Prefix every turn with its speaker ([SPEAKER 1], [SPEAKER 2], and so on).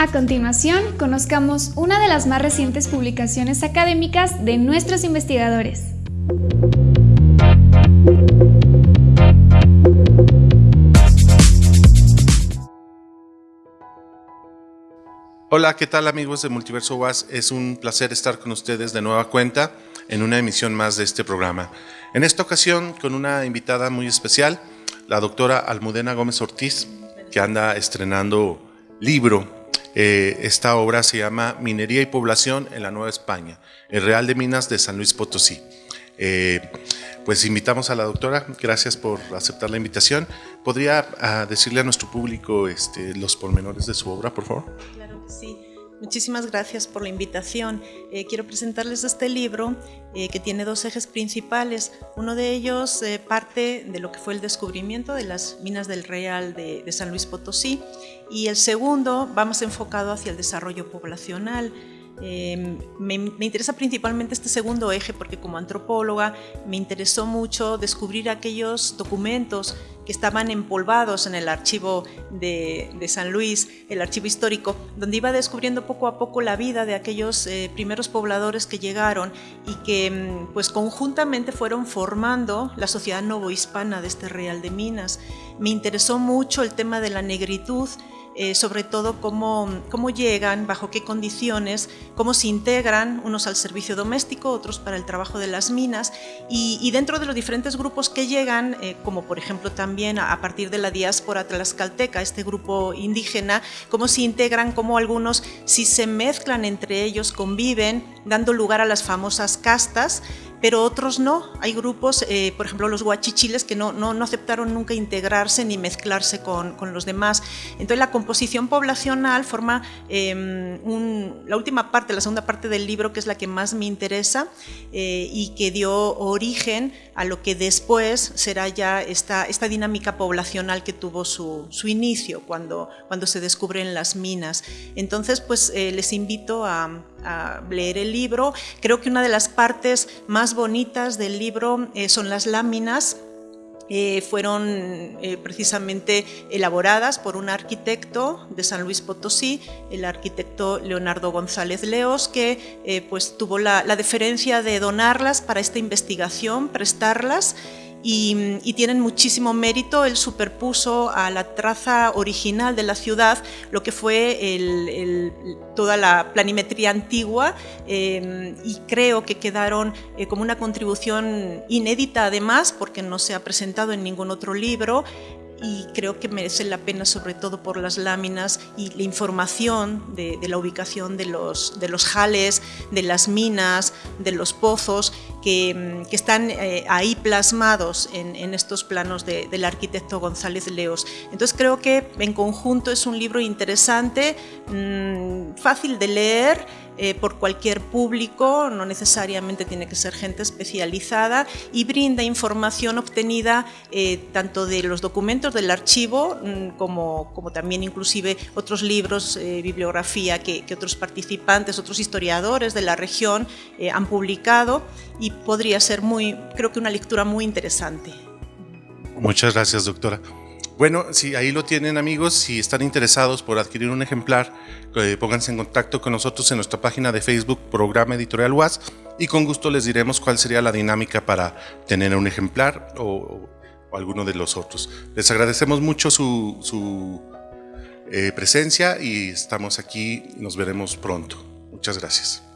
[SPEAKER 1] A continuación, conozcamos una de las más recientes publicaciones académicas de nuestros investigadores.
[SPEAKER 2] Hola, ¿qué tal amigos de Multiverso UAS? Es un placer estar con ustedes de nueva cuenta en una emisión más de este programa. En esta ocasión con una invitada muy especial, la doctora Almudena Gómez Ortiz, que anda estrenando libro eh, esta obra se llama Minería y Población en la Nueva España, el Real de Minas de San Luis Potosí. Eh, pues invitamos a la doctora, gracias por aceptar la invitación. ¿Podría ah, decirle a nuestro público este, los pormenores de su obra, por favor?
[SPEAKER 3] Claro que sí. Muchísimas gracias por la invitación. Eh, quiero presentarles este libro eh, que tiene dos ejes principales. Uno de ellos eh, parte de lo que fue el descubrimiento de las minas del Real de, de San Luis Potosí y el segundo va más enfocado hacia el desarrollo poblacional. Em, me, interesa principalmente este segundo eje porque como antropóloga me interesó mucho descubrir aquellos documentos que estaban empolvados en el archivo de, San Luis, el archivo histórico, donde iba descubriendo poco a poco la vida de aquellos eh, primeros pobladores que llegaron y que mm, pues conjuntamente fueron formando la sociedad novohispana de este Real de Minas. Me interesó mucho el tema de la negritud, eh, sobre todo cómo, cómo llegan, bajo qué condiciones, cómo se integran unos al servicio doméstico, otros para el trabajo de las minas. Y, dentro de los diferentes grupos que llegan, eh, como por ejemplo también a, partir de la diáspora tlaxcalteca, este grupo indígena, cómo se integran, cómo algunos si se mezclan entre ellos, conviven, dando lugar a las famosas castas, pero otros no. Hay grupos, eh, por ejemplo los guachichiles, que no, no, aceptaron nunca integrarse ni mezclarse con, con, los demás. Entonces la composición poblacional forma em, la última parte, la segunda parte del libro, que es la que más me interesa eh, y que dio origen a lo que después será ya esta, esta dinámica poblacional que tuvo su, su inicio cuando, cuando se descubren las minas. Entonces, pues eh, les invito a a leer el libro. Creo que una de las partes más bonitas del libro eh, son las láminas eh, fueron eh, precisamente elaboradas por un arquitecto de San Luis Potosí, el arquitecto Leonardo González Leos, que pues tuvo la, la deferencia de donarlas para esta investigación, prestarlas y, tienen muchísimo mérito. Él superpuso a la traza original de la ciudad lo que fue toda la planimetría antigua eh, y creo que quedaron eh, como una contribución inédita además porque no se ha presentado en ningún otro libro y creo que merece la pena sobre todo por las láminas y la información de, la ubicación de los jales, de las minas, de los pozos que, que están eh, ahí plasmados en, en estos planos del arquitecto González Leos. Entonces creo que en conjunto es un libro interesante, mmm, fácil de leer, eh, por cualquier público, no necesariamente tiene que ser gente especializada y brinda información obtenida eh, tanto de los documentos del archivo mm, como, como también inclusive otros libros, eh, bibliografía que, que, otros participantes, otros historiadores de la región han publicado y podría ser muy, creo que una lectura muy interesante.
[SPEAKER 2] Muchas gracias, doctora. Bueno, si ahí lo tienen amigos, si están interesados por adquirir un ejemplar, eh, pónganse en contacto con nosotros en nuestra página de Facebook, Programa Editorial UAS, y con gusto les diremos cuál sería la dinámica para tener un ejemplar o, alguno de los otros. Les agradecemos mucho su, eh, presencia y estamos aquí, nos veremos pronto. Muchas gracias.